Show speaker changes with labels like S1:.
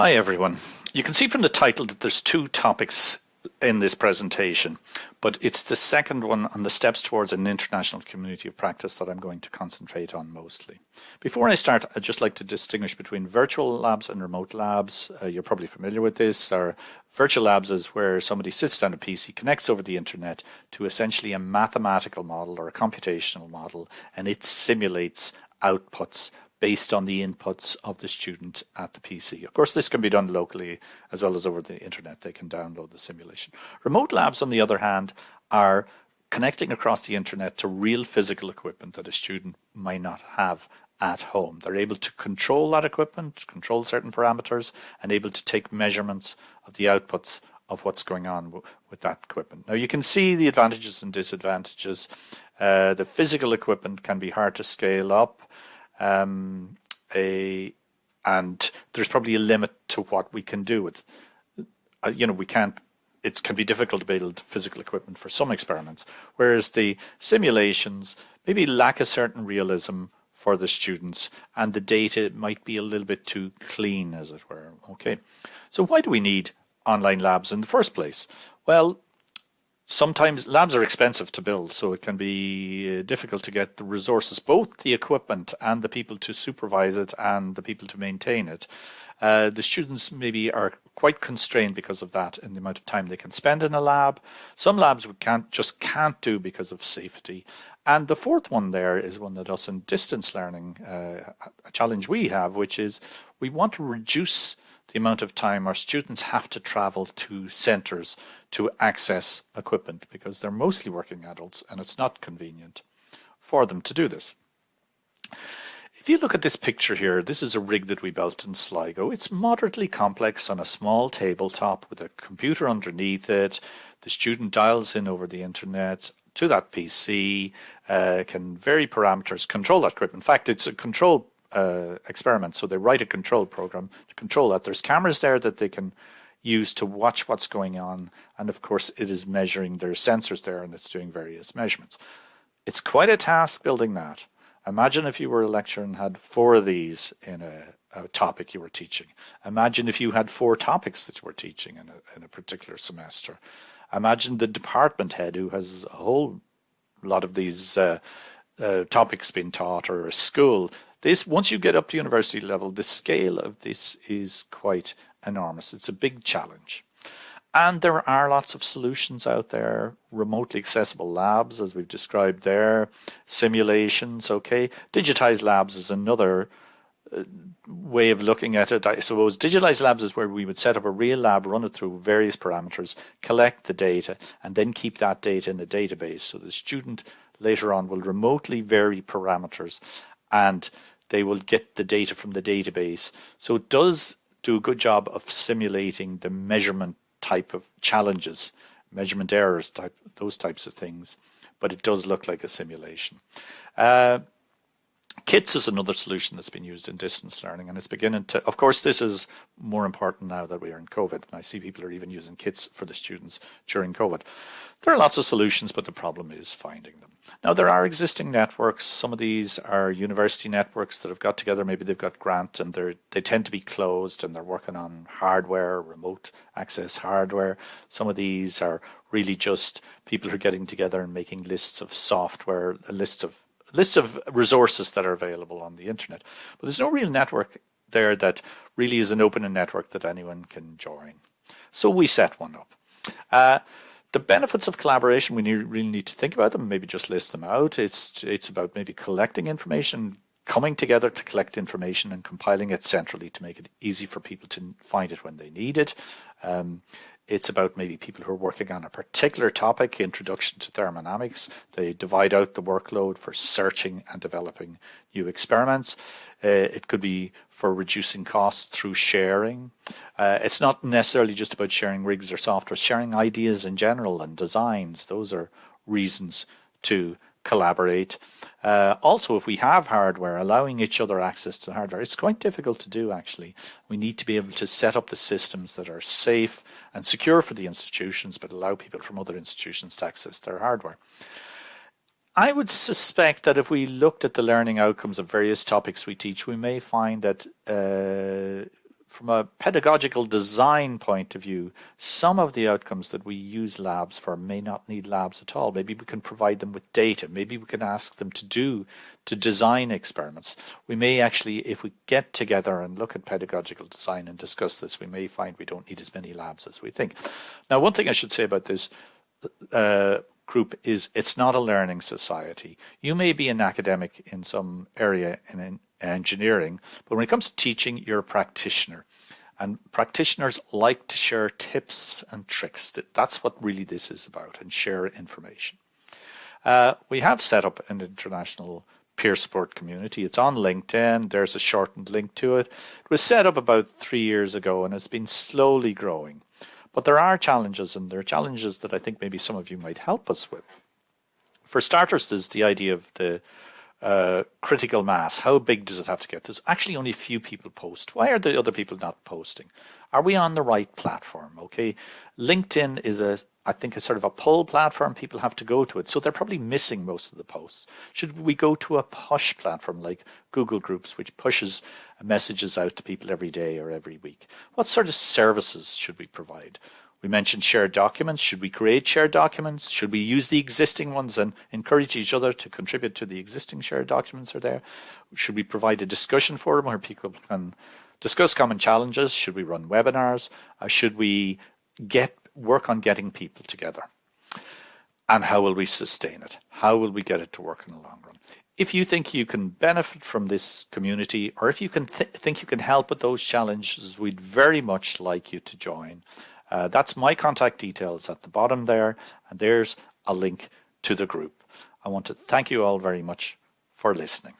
S1: Hi everyone. You can see from the title that there's two topics in this presentation, but it's the second one on the steps towards an international community of practice that I'm going to concentrate on mostly. Before I start, I'd just like to distinguish between virtual labs and remote labs. Uh, you're probably familiar with this. Our virtual labs is where somebody sits down a PC, connects over the internet to essentially a mathematical model or a computational model, and it simulates outputs based on the inputs of the student at the PC. Of course, this can be done locally as well as over the internet. They can download the simulation. Remote labs, on the other hand, are connecting across the internet to real physical equipment that a student might not have at home. They're able to control that equipment, control certain parameters, and able to take measurements of the outputs of what's going on with that equipment. Now you can see the advantages and disadvantages. Uh, the physical equipment can be hard to scale up um, a, and there's probably a limit to what we can do with. Uh, you know, we can't. It can be difficult to build physical equipment for some experiments, whereas the simulations maybe lack a certain realism for the students, and the data might be a little bit too clean, as it were. Okay, so why do we need online labs in the first place? Well, sometimes labs are expensive to build, so it can be uh, difficult to get the resources, both the equipment and the people to supervise it and the people to maintain it. Uh, the students maybe are quite constrained because of that in the amount of time they can spend in a lab. Some labs we can't just can't do because of safety. And the fourth one there is one that us in distance learning, uh, a challenge we have, which is we want to reduce the amount of time our students have to travel to centres to access equipment because they're mostly working adults and it's not convenient for them to do this. If you look at this picture here, this is a rig that we built in Sligo. It's moderately complex on a small tabletop with a computer underneath it. The student dials in over the internet to that PC, uh, can vary parameters, control that equipment. In fact, it's a control uh, experiment. So they write a control program to control that. There's cameras there that they can use to watch what's going on. And of course, it is measuring, there's sensors there and it's doing various measurements. It's quite a task building that. Imagine if you were a lecturer and had four of these in a, a topic you were teaching. Imagine if you had four topics that you were teaching in a, in a particular semester. Imagine the department head who has a whole lot of these uh, uh, topics being taught or a school this, once you get up to university level, the scale of this is quite enormous. It's a big challenge. And there are lots of solutions out there, remotely accessible labs, as we've described there, simulations, okay. Digitized labs is another way of looking at it. I suppose digitalized labs is where we would set up a real lab, run it through various parameters, collect the data, and then keep that data in a database. So the student later on will remotely vary parameters and they will get the data from the database. So it does do a good job of simulating the measurement type of challenges, measurement errors, type those types of things. But it does look like a simulation. Uh, Kits is another solution that's been used in distance learning, and it's beginning to. Of course, this is more important now that we are in COVID, and I see people are even using kits for the students during COVID. There are lots of solutions, but the problem is finding them. Now, there are existing networks. Some of these are university networks that have got together. Maybe they've got grant and they they tend to be closed and they're working on hardware, remote access hardware. Some of these are really just people who are getting together and making lists of software, lists of lists of resources that are available on the internet. But there's no real network there that really is an open network that anyone can join. So we set one up. Uh, the benefits of collaboration, we need, really need to think about them, maybe just list them out. It's, it's about maybe collecting information, coming together to collect information and compiling it centrally to make it easy for people to find it when they need it. Um, it's about maybe people who are working on a particular topic, introduction to thermodynamics. They divide out the workload for searching and developing new experiments. Uh, it could be for reducing costs through sharing. Uh, it's not necessarily just about sharing rigs or software, sharing ideas in general and designs. Those are reasons to collaborate. Uh, also, if we have hardware, allowing each other access to hardware, it's quite difficult to do actually. We need to be able to set up the systems that are safe and secure for the institutions, but allow people from other institutions to access their hardware. I would suspect that if we looked at the learning outcomes of various topics we teach, we may find that uh, from a pedagogical design point of view, some of the outcomes that we use labs for may not need labs at all. Maybe we can provide them with data. Maybe we can ask them to do, to design experiments. We may actually, if we get together and look at pedagogical design and discuss this, we may find we don't need as many labs as we think. Now, one thing I should say about this uh, group is it's not a learning society. You may be an academic in some area in engineering, but when it comes to teaching, you're a practitioner. And practitioners like to share tips and tricks. That's what really this is about, and share information. Uh, we have set up an international peer support community. It's on LinkedIn. There's a shortened link to it. It was set up about three years ago and it's been slowly growing. But there are challenges, and there are challenges that I think maybe some of you might help us with. For starters, there's the idea of the uh, critical mass. How big does it have to get? There's actually only a few people post. Why are the other people not posting? Are we on the right platform? Okay, LinkedIn is a, I think, a sort of a pull platform. People have to go to it, so they're probably missing most of the posts. Should we go to a push platform like Google Groups, which pushes messages out to people every day or every week? What sort of services should we provide? We mentioned shared documents. Should we create shared documents? Should we use the existing ones and encourage each other to contribute to the existing shared documents are there? Should we provide a discussion forum where people can discuss common challenges? Should we run webinars? Uh, should we get work on getting people together? And how will we sustain it? How will we get it to work in the long run? If you think you can benefit from this community or if you can th think you can help with those challenges, we'd very much like you to join. Uh, that's my contact details at the bottom there, and there's a link to the group. I want to thank you all very much for listening.